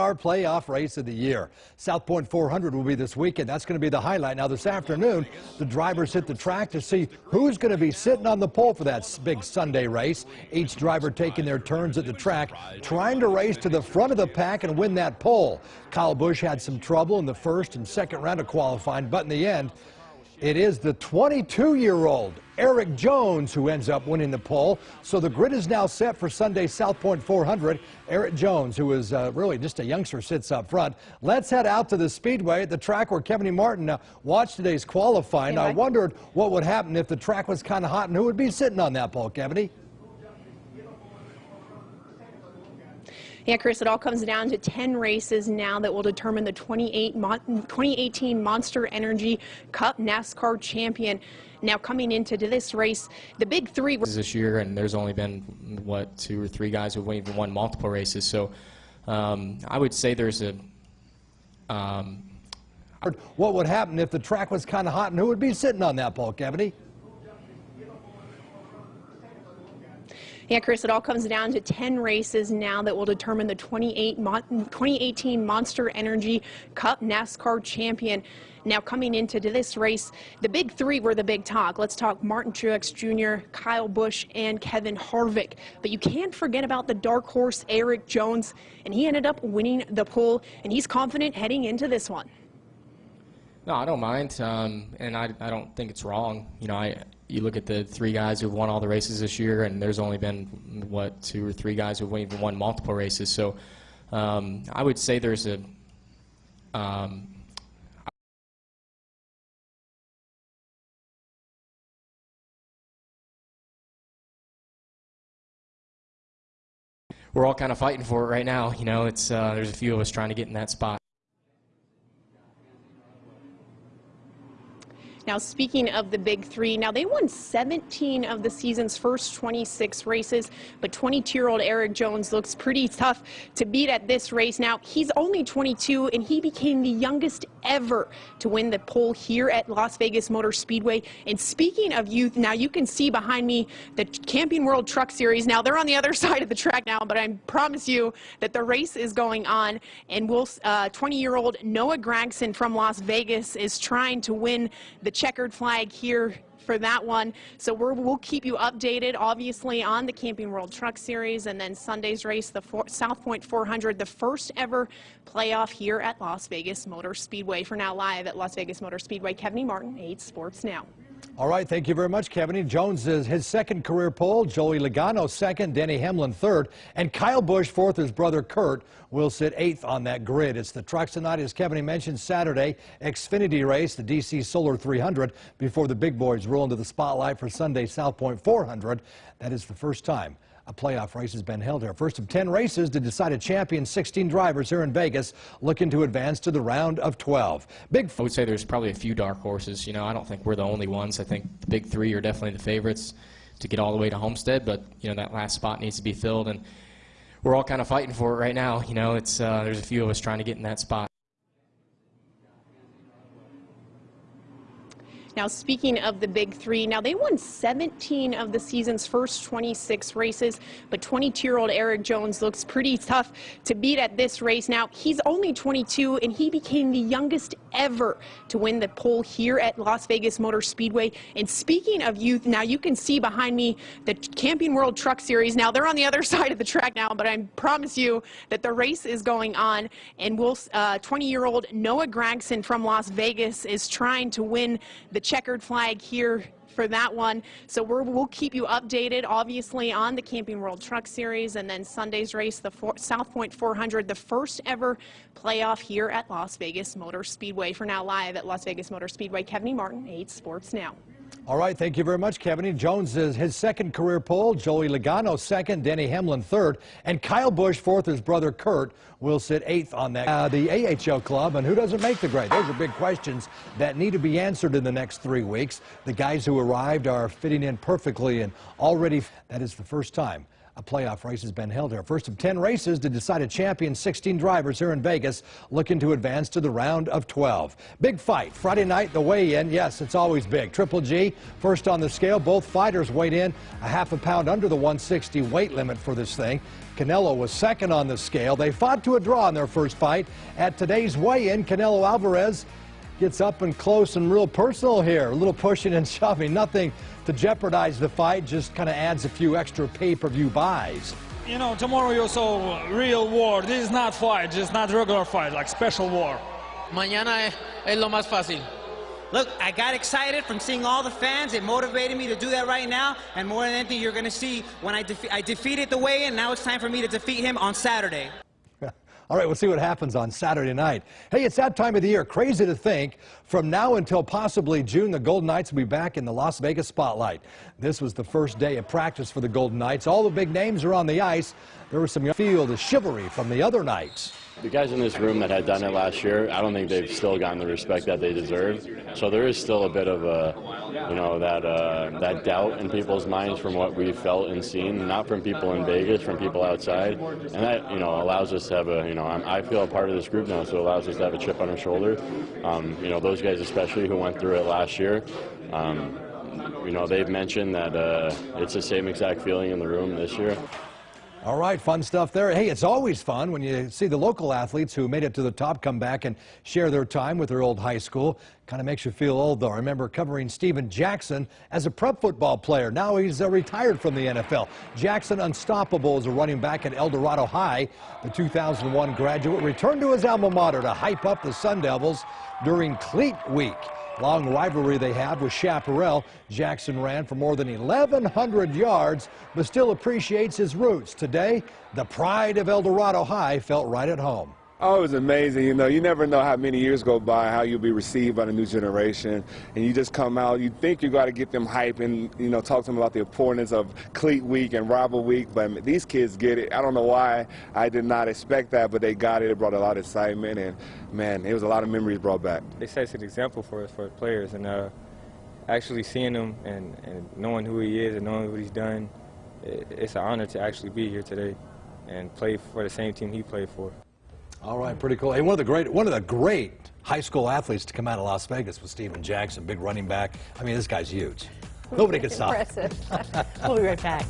Our playoff race of the year. South Point 400 will be this weekend. That's going to be the highlight. Now, this afternoon, the drivers hit the track to see who's going to be sitting on the pole for that big Sunday race. Each driver taking their turns at the track, trying to race to the front of the pack and win that pole. Kyle Busch had some trouble in the first and second round of qualifying, but in the end, it is the 22-year-old Erik Jones who ends up winning the pole. So the grid is now set for Sunday South Point 400. Erik Jones, who is uh, really just a youngster, sits up front. Let's head out to the speedway at the track where Kevin e. Martin uh, watched today's qualifying. I wondered what would happen if the track was kind of hot and who would be sitting on that pole, Kevin. Yeah, Chris, it all comes down to 10 races now that will determine the 28 2018 Monster Energy Cup NASCAR champion. Now, coming into this race, the big three this year, and there's only been what two or three guys who've even won multiple races. So, um, I would say there's a. Um, what would happen if the track was kind of hot, and who would be sitting on that pole, Kevin? Yeah, Chris, it all comes down to 10 races now that will determine the 28 2018 Monster Energy Cup NASCAR champion. Now, coming into this race, the big three were the big talk. Let's talk Martin Truex Jr., Kyle Busch, and Kevin Harvick. But you can't forget about the dark horse, Erik Jones, and he ended up winning the pole, and he's confident heading into this one. No, I don't mind, um, and I, I don't think it's wrong. You know, I you look at the three guys who've won all the races this year, and there's only been what two or three guys who've even won multiple races. So um, I would say there's a um, we're all kind of fighting for it right now. You know, it's uh, there's a few of us trying to get in that spot. Now, speaking of the big three, now they won 17 of the season's first 26 races, but 22-year-old Erik Jones looks pretty tough to beat at this race. Now, he's only 22, and he became the youngest ever to win the pole here at Las Vegas Motor Speedway. And speaking of youth, now you can see behind me the Camping World Truck Series. Now, they're on the other side of the track now, but I promise you that the race is going on, and 20-year-old uh, Noah Gragson from Las Vegas is trying to win the checkered flag here for that one. So we will keep you updated, obviously, on the Camping World Truck Series and then Sunday's race, the four, South Point 400, the first ever playoff here at Las Vegas Motor Speedway. For now, live at Las Vegas Motor Speedway, Kevin. Martin, 8 Sports Now. All right, thank you very much, Kevin. Jones is his second career pole, Joey Logano second, Denny Hamlin third, and Kyle Busch fourth. His brother Kurt will sit eighth on that grid. It's the trucks tonight, as Kevin mentioned, Saturday Xfinity race, the DC Solar 300, before the big boys roll into the spotlight for Sunday South Point 400. That is the first time a playoff race has been held here. First of 10 races to decide a champion, 16 drivers here in Vegas looking to advance to the round of 12. Big I would say there's probably a few dark horses. You know, I don't think we're the only ones. I think the big three are definitely the favorites to get all the way to Homestead, but, you know, that last spot needs to be filled, and we're all kind of fighting for it right now. You know, it's uh, there's a few of us trying to get in that spot. Now, speaking of the big three, now they won 17 of the season's first 26 races, but 22-year-old Erik Jones looks pretty tough to beat at this race. Now, he's only 22, and he became the youngest ever to win the pole here at Las Vegas Motor Speedway. And speaking of youth, now you can see behind me the Camping World Truck Series. Now, they're on the other side of the track now, but I promise you that the race is going on, and 20-year-old uh, Noah Gragson from Las Vegas is trying to win the checkered flag here for that one. So we will keep you updated, obviously, on the Camping World Truck Series and then Sunday's race, the four, South Point 400, the first ever playoff here at Las Vegas Motor Speedway. For now, live at Las Vegas Motor Speedway, Kevin. Martin, 8 Sports Now. All right, thank you very much, Kevin. Jones is his second career pole, Joey Logano second, Denny Hamlin third, and Kyle Busch fourth. His brother Kurt will sit eighth on that. Uh, the AHL club, and who doesn't make the grade? Those are big questions that need to be answered in the next three weeks. The guys who arrived are fitting in perfectly, and already that is the first time a playoff race has been held here. First of 10 races to decide a champion, 16 drivers here in Vegas looking to advance to the round of 12. Big fight. Friday night, the weigh-in. Yes, it's always big. Triple G, first on the scale. Both fighters weighed in a half a pound under the 160 weight limit for this thing. Canelo was second on the scale. They fought to a draw in their first fight. At today's weigh-in, Canelo Alvarez gets up and close and real personal here. A little pushing and shoving. Nothing to jeopardize the fight, just kind of adds a few extra pay-per-view buys. You know, tomorrow you saw real war. This is not fight, just not regular fight, like special war. Mañana es, es lo más fácil. Look, I got excited from seeing all the fans. It motivated me to do that right now. And more than anything, you're going to see when I, defe I defeated the weigh-in. Now it's time for me to defeat him on Saturday. All right, we'll see what happens on Saturday night. Hey, it's that time of the year. Crazy to think from now until possibly June, the Golden Knights will be back in the Las Vegas spotlight. This was the first day of practice for the Golden Knights. All the big names are on the ice. There was some field of chivalry from the other Knights. The guys in this room that had done it last year, I don't think they've still gotten the respect that they deserve. So there is still a bit of a, you know, that uh, that doubt in people's minds from what we felt and seen, not from people in Vegas, from people outside, and that you know allows us to have a, you know, I'm, I feel a part of this group now, so it allows us to have a chip on our shoulder. Um, you know, those guys especially who went through it last year. Um, you know, they've mentioned that uh, it's the same exact feeling in the room this year. All right, fun stuff there. Hey, it's always fun when you see the local athletes who made it to the top come back and share their time with their old high school. Kind of makes you feel old, though. I remember covering Steven Jackson as a prep football player. Now he's uh, retired from the NFL. Jackson, unstoppable as a running back at El Dorado High. The 2001 graduate returned to his alma mater to hype up the Sun Devils during Cleat Week. Long rivalry they have with Chaparral. Jackson ran for more than 1,100 yards, but still appreciates his roots. Today, the pride of El Dorado High felt right at home. Oh, it was amazing. You know, you never know how many years go by, how you'll be received by the new generation. And you just come out, you think you got to get them hype and, you know, talk to them about the importance of Cleat Week and Rival Week. But these kids get it. I don't know why I did not expect that, but they got it. It brought a lot of excitement. And, man, it was a lot of memories brought back. They set an example for us, for players. And uh, actually seeing him and, and knowing who he is and knowing what he's done, it, it's an honor to actually be here today and play for the same team he played for. All right, pretty cool. Hey, one of the great, one of the great high school athletes to come out of Las Vegas was Steven Jackson, big running back. I mean, this guy's huge. Nobody can stop. Impressive. we'll be right back.